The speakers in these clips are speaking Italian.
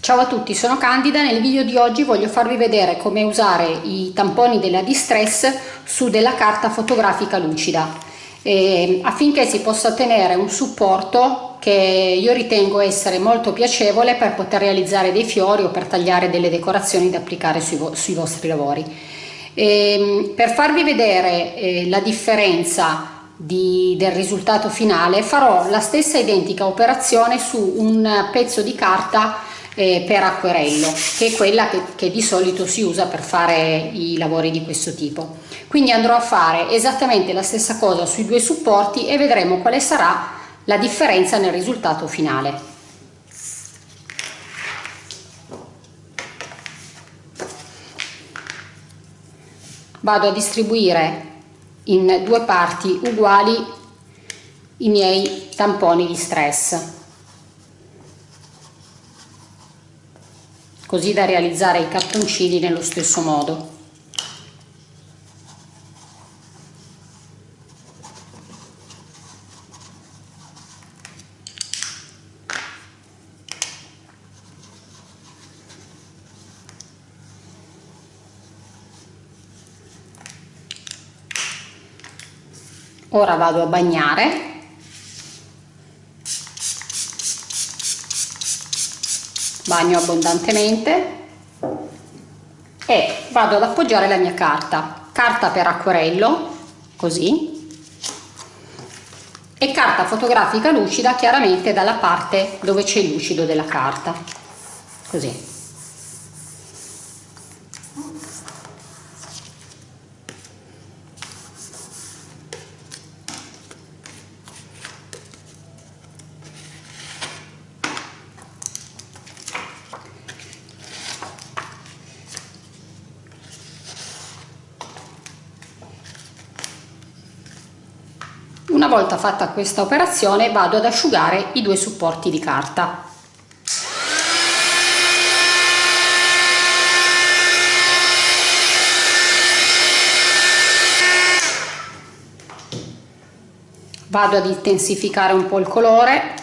Ciao a tutti, sono Candida. Nel video di oggi voglio farvi vedere come usare i tamponi della Distress su della carta fotografica lucida eh, affinché si possa ottenere un supporto che io ritengo essere molto piacevole per poter realizzare dei fiori o per tagliare delle decorazioni da applicare sui, vo sui vostri lavori. Eh, per farvi vedere eh, la differenza di, del risultato finale farò la stessa identica operazione su un pezzo di carta eh, per acquerello che è quella che, che, di solito si usa per fare i lavori di questo tipo. Quindi andrò a fare esattamente la stessa cosa sui due supporti e vedremo quale sarà la differenza nel risultato finale. Vado a distribuire in due parti uguali i miei tamponi di stress così da realizzare i cartoncini nello stesso modo. Ora vado a bagnare bagno abbondantemente e vado ad appoggiare la mia carta. Carta per acquerello così. E carta fotografica lucida chiaramente dalla parte dove c'è lucido della carta. Così Una volta fatta questa operazione vado ad asciugare i due supporti di carta. Vado ad intensificare un po' il colore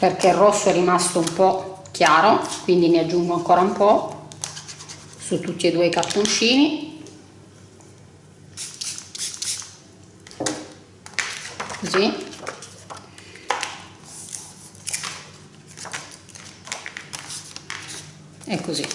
perché il rosso è rimasto un po' chiaro, quindi ne aggiungo ancora un po' su tutti e due i cartoncini così e così.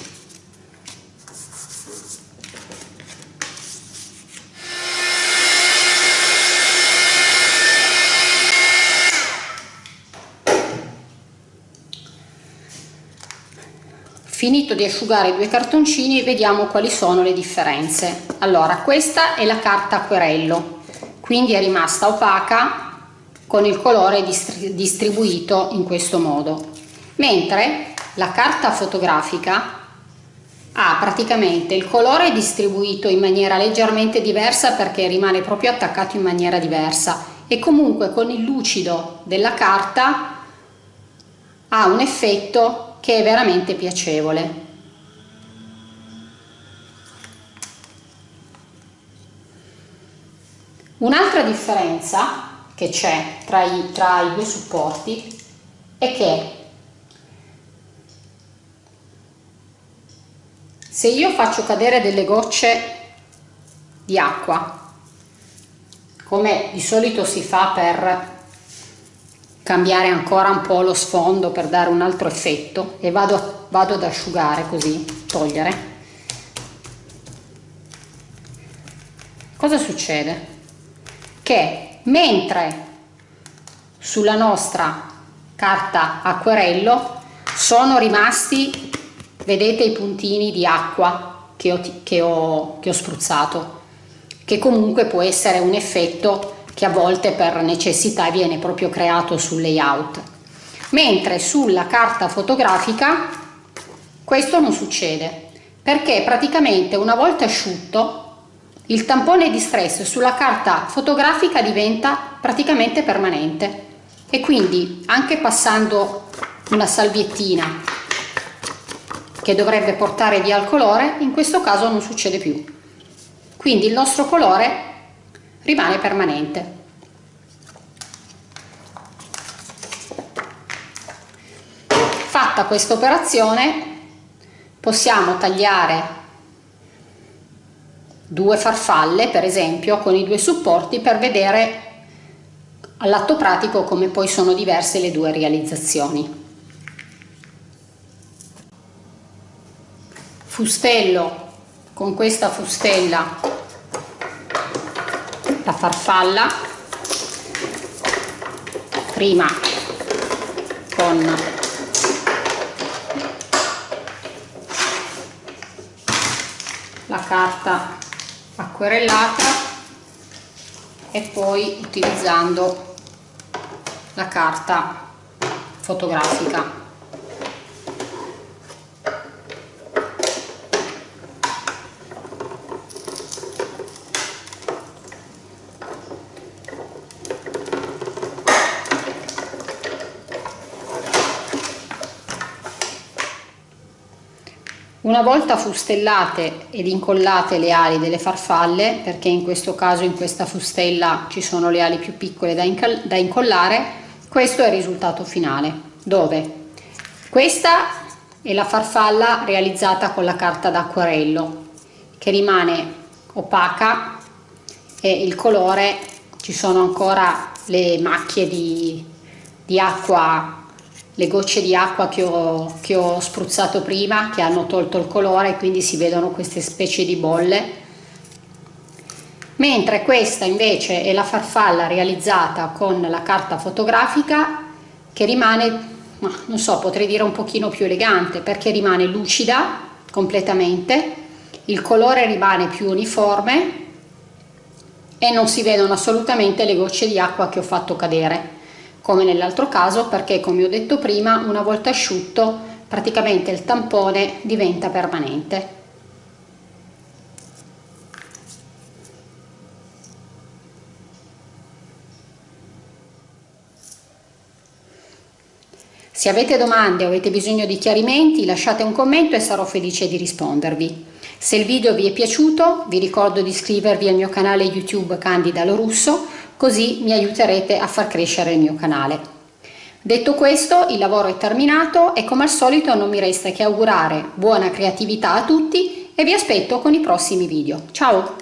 Finito di asciugare i due cartoncini vediamo quali sono le differenze. Allora questa è la carta acquerello quindi è rimasta opaca con il colore distribuito in questo modo. Mentre la carta fotografica ha praticamente il colore distribuito in maniera leggermente diversa perché rimane proprio attaccato in maniera diversa e comunque con il lucido della carta ha un effetto che è veramente piacevole Un'altra differenza che c'è tra, tra i, due supporti è che se io faccio cadere delle gocce di acqua come di solito si fa per cambiare ancora un po' lo sfondo per dare un altro effetto e vado, vado ad asciugare così, togliere cosa succede? Che mentre sulla nostra carta acquerello sono rimasti vedete i puntini di acqua che ho, che ho, che ho spruzzato che comunque può essere un effetto che a volte per necessità viene proprio creato sul layout. Mentre sulla carta fotografica questo non succede perché praticamente una volta asciutto il tampone di stress sulla carta fotografica diventa praticamente permanente. E quindi anche passando una salviettina che dovrebbe portare via il colore in questo caso non succede più. Quindi il nostro colore rimane permanente. Fatta questa operazione possiamo tagliare due farfalle per esempio con i due supporti per vedere all'atto pratico come poi sono diverse le due realizzazioni. Fustello con questa fustella la farfalla prima con la carta acquerellata e poi utilizzando la carta fotografica Una volta fustellate ed incollate le ali delle farfalle, perché in questo caso in questa fustella ci sono le ali più piccole da, da incollare, questo è il risultato finale, dove? Questa è la farfalla realizzata con la carta d'acquarello, che rimane opaca e il colore, ci sono ancora le macchie di, di acqua le gocce di acqua che ho, che ho spruzzato prima che hanno tolto il colore quindi si vedono queste specie di bolle. Mentre questa invece è la farfalla realizzata con la carta fotografica che rimane non so potrei dire un pochino più elegante perché rimane lucida completamente il colore rimane più uniforme e non si vedono assolutamente le gocce di acqua che ho fatto cadere come nell'altro caso perché come ho detto prima una volta asciutto praticamente il tampone diventa permanente. Se avete domande o avete bisogno di chiarimenti lasciate un commento e sarò felice di rispondervi. Se il video vi è piaciuto vi ricordo di iscrivervi al mio canale YouTube Candida Lorusso così mi aiuterete a far crescere il mio canale. Detto questo, il lavoro è terminato e come al solito non mi resta che augurare buona creatività a tutti e vi aspetto con i prossimi video. Ciao!